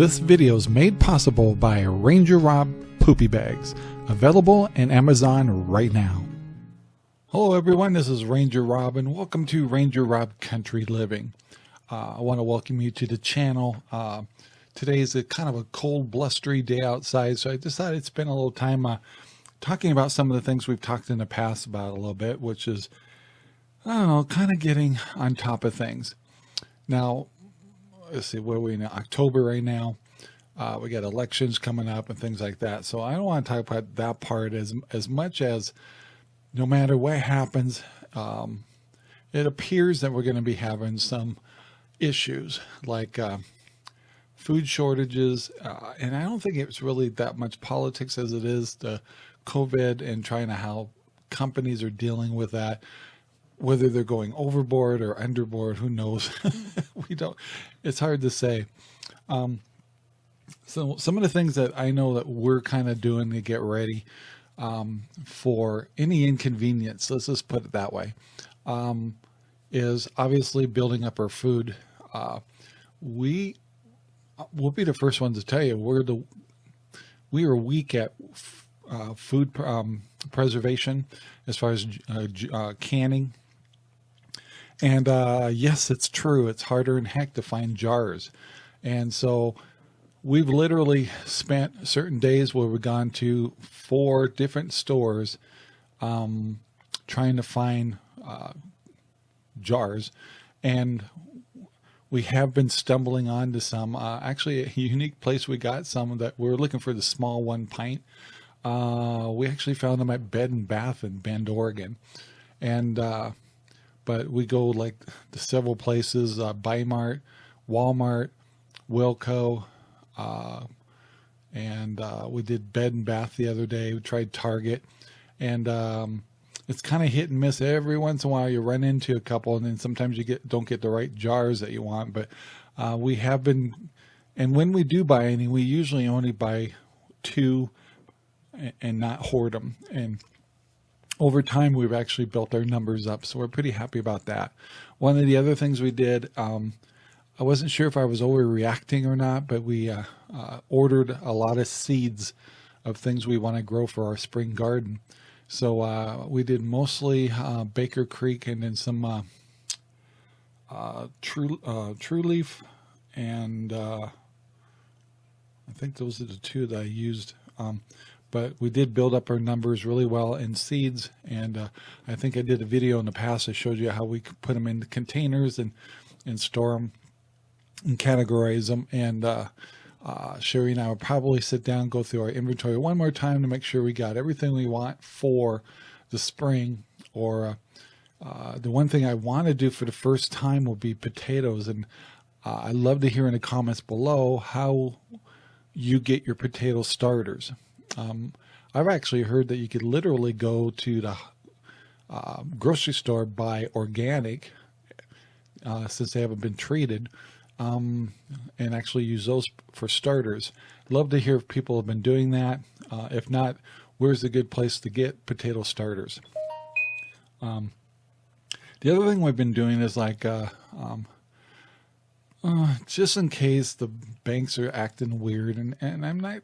This video is made possible by Ranger Rob Poopy Bags, available in Amazon right now. Hello everyone, this is Ranger Rob and welcome to Ranger Rob Country Living. Uh, I want to welcome you to the channel. Uh, today is a kind of a cold, blustery day outside, so I decided to spend a little time uh, talking about some of the things we've talked in the past about a little bit, which is, I don't know, kind of getting on top of things. Now, let's see, where are we in October right now? Uh, we got elections coming up and things like that. So I don't want to talk about that part as, as much as no matter what happens, um, it appears that we're going to be having some issues like uh, food shortages. Uh, and I don't think it's really that much politics as it is the COVID and trying to how companies are dealing with that whether they're going overboard or underboard, who knows? we don't, it's hard to say. Um, so some of the things that I know that we're kind of doing to get ready um, for any inconvenience, let's just put it that way, um, is obviously building up our food. Uh, we will be the first ones to tell you we're the we are weak at uh, food um, preservation as far as uh, uh, canning and uh, yes, it's true. It's harder in heck to find jars. And so we've literally spent certain days where we've gone to four different stores um, trying to find uh, jars. And we have been stumbling onto some, uh, actually a unique place we got some that we were looking for the small one pint. Uh, we actually found them at Bed and Bath in Bend, Oregon. And uh, but we go like to several places, uh, Bi-Mart, Walmart, Wilco, uh, and uh, we did Bed and Bath the other day. We tried Target, and um, it's kind of hit and miss. Every once in a while, you run into a couple, and then sometimes you get don't get the right jars that you want. But uh, we have been, and when we do buy any, we usually only buy two, and, and not hoard them. And over time, we've actually built our numbers up. So we're pretty happy about that. One of the other things we did, um, I wasn't sure if I was overreacting or not, but we uh, uh, ordered a lot of seeds of things we want to grow for our spring garden. So uh, we did mostly uh, Baker Creek and then some uh, uh, True True Leaf, and I think those are the two that I used. Um, but we did build up our numbers really well in seeds. And I think I did a video in the past. that showed you how we could put them in containers and, and store them and categorize them. And uh, uh, Sherry and I will probably sit down, go through our inventory one more time to make sure we got everything we want for the spring or uh, uh, the one thing I want to do for the first time will be potatoes. And uh, I'd love to hear in the comments below how you get your potato starters. Um, I've actually heard that you could literally go to the uh, grocery store, buy organic, since they haven't been treated, um, and actually use those for starters. Love to hear if people have been doing that. Uh, if not, where's the good place to get potato starters? Um, the other thing we've been doing is like, uh, um, uh, just in case the banks are acting weird, and, and I'm not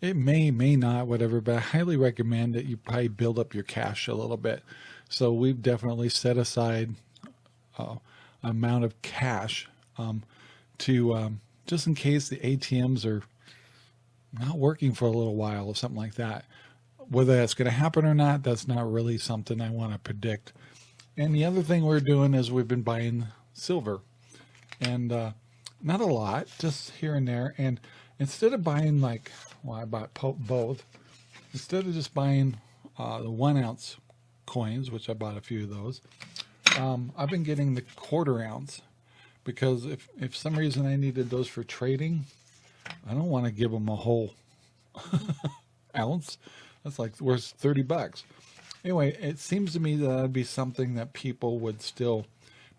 it may, may not, whatever, but I highly recommend that you probably build up your cash a little bit. So we've definitely set aside uh, amount of cash um, to um, just in case the ATMs are not working for a little while or something like that. Whether that's going to happen or not, that's not really something I want to predict. And the other thing we're doing is we've been buying silver and uh, not a lot, just here and there. And instead of buying like well, I bought both. Instead of just buying uh, the one ounce coins, which I bought a few of those, um, I've been getting the quarter ounce because if, if some reason I needed those for trading, I don't want to give them a whole ounce. That's like worth 30 bucks. Anyway, it seems to me that that'd be something that people would still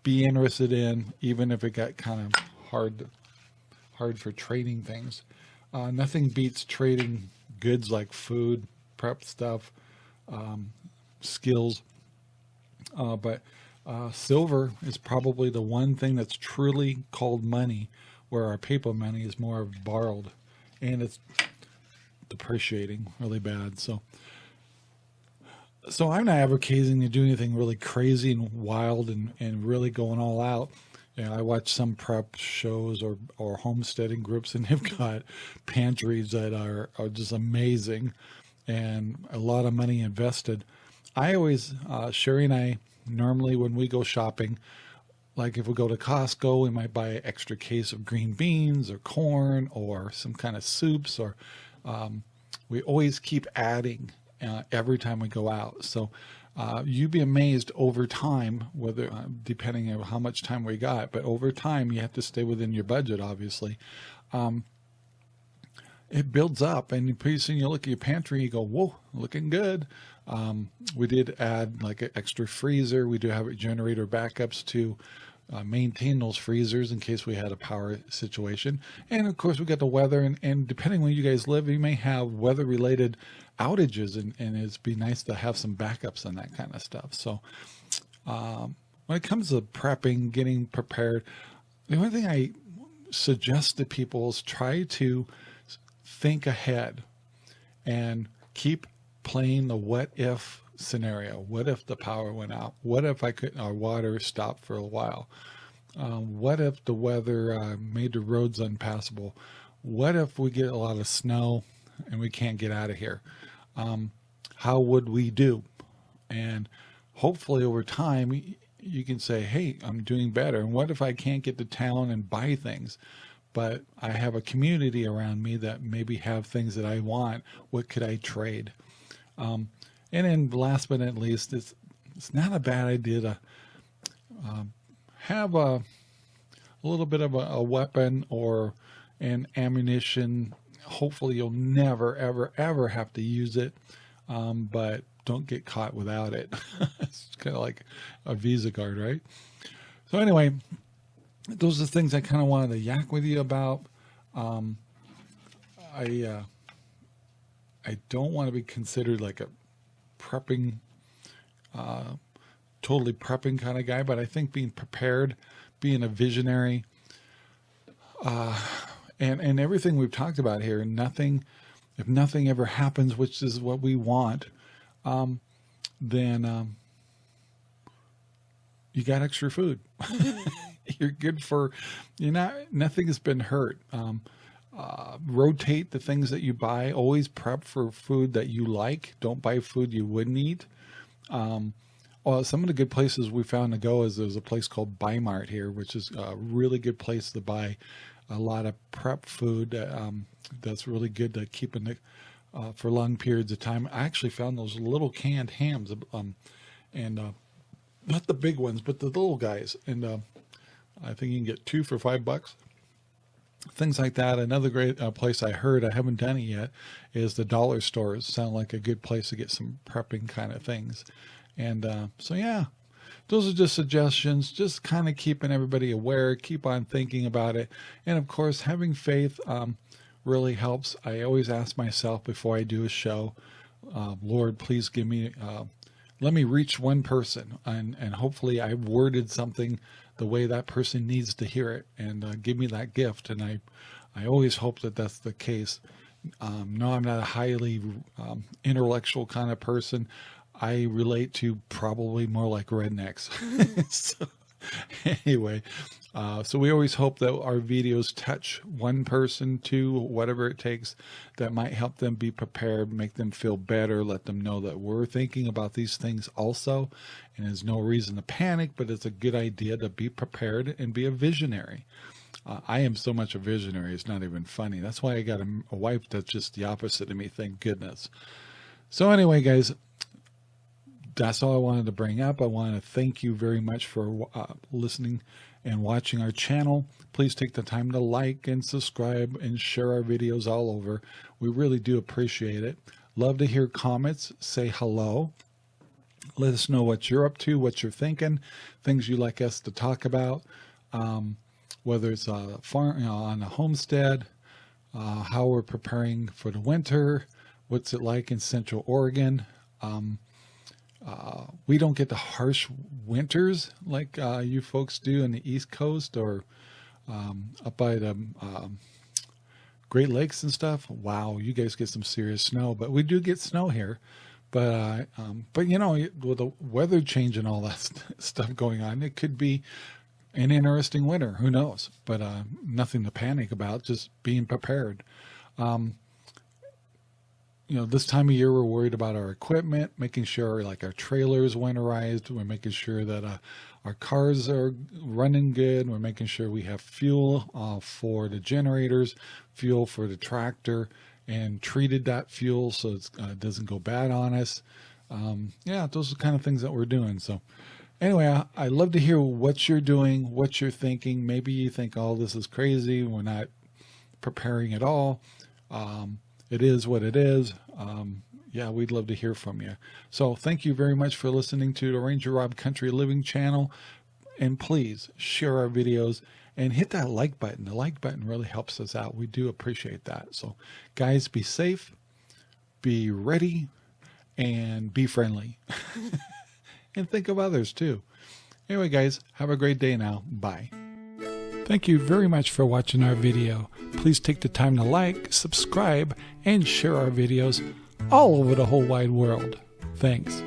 be interested in, even if it got kind of hard, hard for trading things. Uh, nothing beats trading goods like food, prep stuff, um, skills. Uh, but uh, silver is probably the one thing that's truly called money where our paper money is more of borrowed and it's depreciating really bad. So, so I'm not advocating to do anything really crazy and wild and, and really going all out. You know, I watch some prep shows or, or homesteading groups and they've got pantries that are, are just amazing and a lot of money invested. I always, uh, Sherry and I, normally when we go shopping, like if we go to Costco, we might buy an extra case of green beans or corn or some kind of soups or um, we always keep adding uh, every time we go out. So uh, you'd be amazed over time, whether uh, depending on how much time we got, but over time you have to stay within your budget, obviously. Um, it builds up and pretty soon you look at your pantry, you go, whoa, looking good. Um, we did add like an extra freezer. We do have a generator backups to uh, maintain those freezers in case we had a power situation. And of course we got the weather and, and depending where you guys live, you may have weather related outages and, and it'd be nice to have some backups and that kind of stuff. So um, when it comes to prepping, getting prepared, the only thing I suggest to people is try to think ahead and keep playing the what if scenario. What if the power went out? What if I could, our water stopped for a while? Um, what if the weather uh, made the roads unpassable? What if we get a lot of snow and we can't get out of here? Um, how would we do? And hopefully over time, you can say, hey, I'm doing better. And what if I can't get to town and buy things? but I have a community around me that maybe have things that I want. What could I trade? Um, and then last but not least, it's, it's not a bad idea to um, have a, a little bit of a, a weapon or an ammunition. Hopefully you'll never, ever, ever have to use it. Um, but don't get caught without it. it's kind of like a Visa card, right? So anyway, those are the things I kind of wanted to yak with you about. Um, I uh, I don't want to be considered like a prepping, uh, totally prepping kind of guy, but I think being prepared, being a visionary, uh, and and everything we've talked about here, nothing, if nothing ever happens, which is what we want, um, then um, you got extra food. you're good for, you're not, nothing has been hurt. Um, uh, rotate the things that you buy. Always prep for food that you like. Don't buy food you wouldn't eat. Um, well, some of the good places we found to go is there's a place called Bi-Mart here, which is a really good place to buy a lot of prep food. Um, that's really good to keep in the, uh, for long periods of time. I actually found those little canned hams, um, and uh, not the big ones, but the little guys. And uh, I think you can get two for five bucks. Things like that. Another great uh, place I heard, I haven't done it yet, is the dollar stores. Sound like a good place to get some prepping kind of things. And uh, so, yeah, those are just suggestions, just kind of keeping everybody aware, keep on thinking about it. And of course, having faith um, really helps. I always ask myself before I do a show, uh, Lord, please give me, uh, let me reach one person. And, and hopefully I've worded something the way that person needs to hear it and uh, give me that gift. And I, I always hope that that's the case. Um, no, I'm not a highly um, intellectual kind of person. I relate to probably more like rednecks. so, anyway, uh, so we always hope that our videos touch one person, two, whatever it takes that might help them be prepared, make them feel better, let them know that we're thinking about these things also. And there's no reason to panic, but it's a good idea to be prepared and be a visionary. Uh, I am so much a visionary, it's not even funny. That's why I got a, a wife that's just the opposite of me, thank goodness. So anyway, guys, that's all I wanted to bring up. I want to thank you very much for uh, listening and watching our channel. Please take the time to like and subscribe and share our videos all over. We really do appreciate it. Love to hear comments. Say hello. Let us know what you're up to, what you're thinking, things you'd like us to talk about, um, whether it's a farm, you know, on a homestead, uh, how we're preparing for the winter, what's it like in Central Oregon, um, uh, we don't get the harsh winters like uh, you folks do in the East Coast or um, up by the um, Great Lakes and stuff. Wow, you guys get some serious snow, but we do get snow here. But uh, um, but you know, with the weather change and all that st stuff going on, it could be an interesting winter. Who knows? But uh, nothing to panic about. Just being prepared. Um, you know, this time of year, we're worried about our equipment, making sure like our trailers winterized. We're making sure that uh, our cars are running good. We're making sure we have fuel uh, for the generators, fuel for the tractor, and treated that fuel so it uh, doesn't go bad on us. Um, yeah, those are kind of things that we're doing. So anyway, I, I love to hear what you're doing, what you're thinking. Maybe you think, oh, this is crazy. We're not preparing at all. Um, it is what it is. Um, yeah, we'd love to hear from you. So thank you very much for listening to the Ranger Rob Country Living channel. And please share our videos and hit that like button. The like button really helps us out. We do appreciate that. So guys, be safe, be ready, and be friendly. and think of others too. Anyway, guys, have a great day now. Bye. Thank you very much for watching our video. Please take the time to like, subscribe, and share our videos all over the whole wide world. Thanks.